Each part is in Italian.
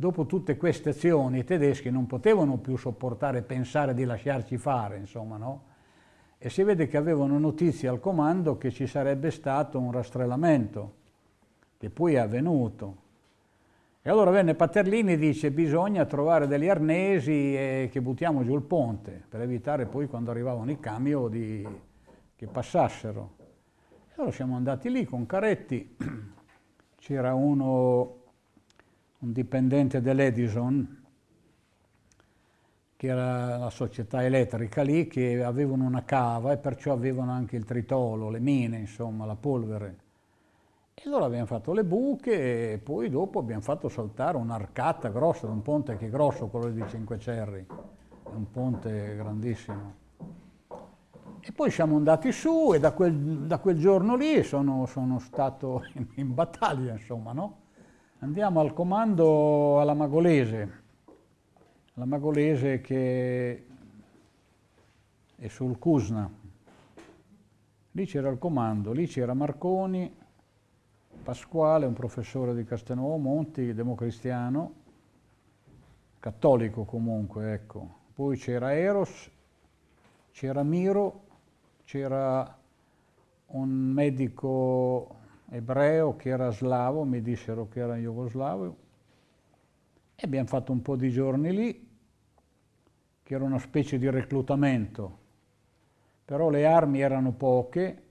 dopo tutte queste azioni i tedeschi non potevano più sopportare pensare di lasciarci fare, insomma, no? E si vede che avevano notizie al comando che ci sarebbe stato un rastrellamento, che poi è avvenuto. E allora venne Paterlini e dice bisogna trovare degli arnesi e che buttiamo giù il ponte, per evitare poi quando arrivavano i camion di, che passassero. E allora siamo andati lì con Caretti, c'era uno un dipendente dell'Edison, che era la società elettrica lì, che avevano una cava e perciò avevano anche il tritolo, le mine, insomma, la polvere. E allora abbiamo fatto le buche e poi dopo abbiamo fatto saltare un'arcata grossa, un ponte che è grosso, quello di Cinque Cerri, è un ponte grandissimo. E poi siamo andati su e da quel, da quel giorno lì sono, sono stato in, in battaglia, insomma, no? Andiamo al comando alla Magolese, la Magolese che è sul Cusna. Lì c'era il comando, lì c'era Marconi, Pasquale, un professore di Castelnuovo Monti, democristiano, cattolico comunque, ecco. Poi c'era Eros, c'era Miro, c'era un medico ebreo che era slavo, mi dissero che era jugoslavo, e abbiamo fatto un po' di giorni lì, che era una specie di reclutamento, però le armi erano poche,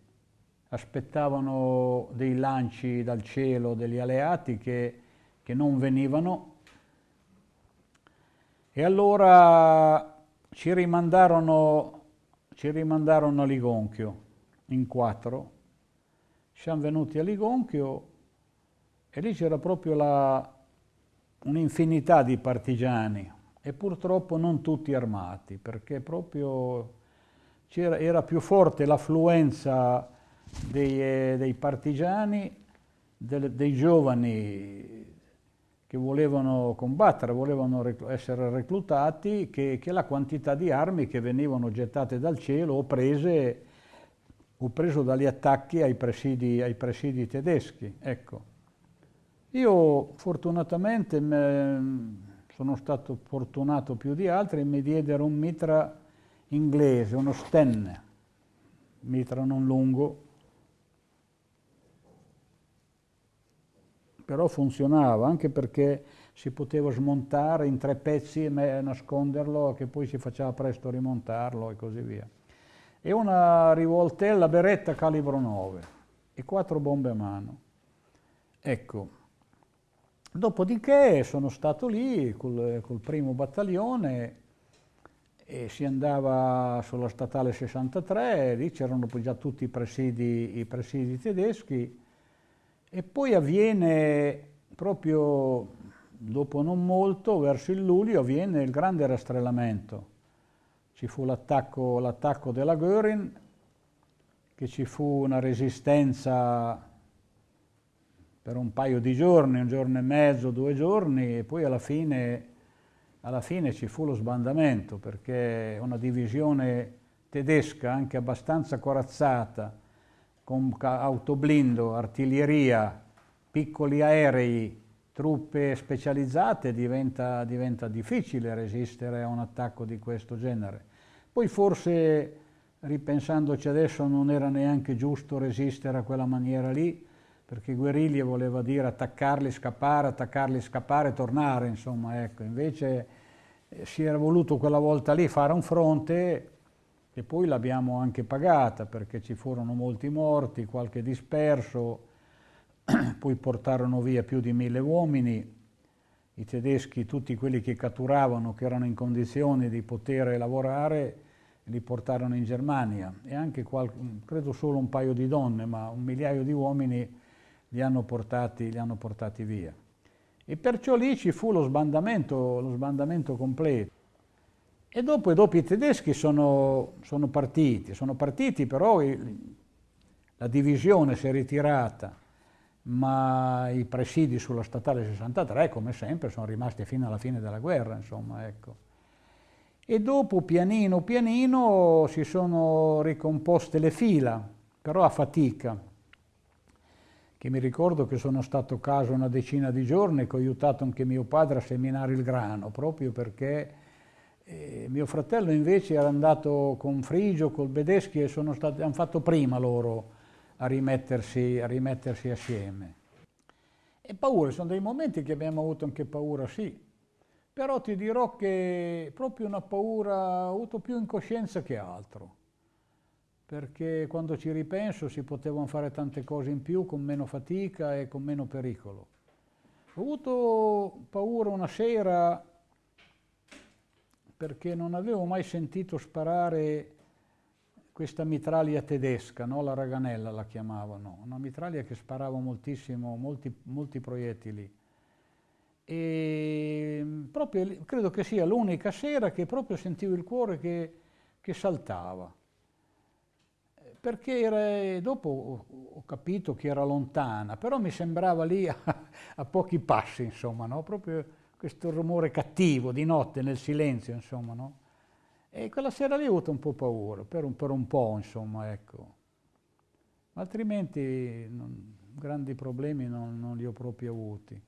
aspettavano dei lanci dal cielo degli alleati che, che non venivano, e allora ci rimandarono, ci rimandarono a Ligonchio in quattro, siamo venuti a Ligonchio e lì c'era proprio un'infinità di partigiani e purtroppo non tutti armati, perché proprio era più forte l'affluenza dei, eh, dei, partigiani, del, dei giovani che volevano combattere, volevano essere reclutati, che, che la quantità di armi che venivano gettate dal cielo o prese ho preso dagli attacchi ai presidi, ai presidi tedeschi. Ecco. Io fortunatamente sono stato fortunato più di altri mi diedero un mitra inglese, uno Sten, mitra non lungo, però funzionava anche perché si poteva smontare in tre pezzi e nasconderlo che poi si faceva presto rimontarlo e così via e una rivoltella beretta calibro 9 e quattro bombe a mano. Ecco, dopodiché sono stato lì col, col primo battaglione e si andava sulla statale 63, lì c'erano già tutti i presidi, i presidi tedeschi. E poi avviene proprio dopo non molto, verso il luglio, avviene il grande rastrellamento ci fu l'attacco della Göring, che ci fu una resistenza per un paio di giorni, un giorno e mezzo, due giorni, e poi alla fine, alla fine ci fu lo sbandamento, perché una divisione tedesca anche abbastanza corazzata, con autoblindo, artiglieria, piccoli aerei, truppe specializzate diventa, diventa, difficile resistere a un attacco di questo genere. Poi forse, ripensandoci adesso, non era neanche giusto resistere a quella maniera lì, perché guerriglia voleva dire attaccarli, scappare, attaccarli, scappare, tornare, insomma, ecco. Invece eh, si era voluto quella volta lì fare un fronte e poi l'abbiamo anche pagata, perché ci furono molti morti, qualche disperso, poi portarono via più di mille uomini, i tedeschi, tutti quelli che catturavano, che erano in condizioni di poter lavorare, li portarono in Germania e anche, credo solo un paio di donne, ma un migliaio di uomini li hanno portati, li hanno portati via. E perciò lì ci fu lo sbandamento, lo sbandamento completo. E dopo, e dopo i tedeschi sono, sono partiti, sono partiti però la divisione si è ritirata, ma i presidi sulla statale 63, come sempre, sono rimasti fino alla fine della guerra, insomma, ecco. E dopo, pianino pianino, si sono ricomposte le fila, però a fatica. che mi ricordo che sono stato a casa una decina di giorni e che ho aiutato anche mio padre a seminare il grano, proprio perché eh, mio fratello invece era andato con Frigio, col Bedeschi e sono stati, hanno fatto prima loro a rimettersi, a rimettersi assieme. E paure, sono dei momenti che abbiamo avuto anche paura, sì, però ti dirò che proprio una paura ho avuto più incoscienza che altro perché quando ci ripenso si potevano fare tante cose in più con meno fatica e con meno pericolo. Ho avuto paura una sera perché non avevo mai sentito sparare questa mitraglia tedesca, no? la raganella la chiamavano, una mitraglia che sparava moltissimo, molti, molti proiettili. E proprio, credo che sia l'unica sera che proprio sentivo il cuore che, che saltava perché era, dopo ho capito che era lontana, però mi sembrava lì a, a pochi passi, insomma, no? proprio questo rumore cattivo di notte nel silenzio, insomma, no? E quella sera lì ho avuto un po' paura, per un, per un po', insomma, ecco. Altrimenti non, grandi problemi non, non li ho proprio avuti.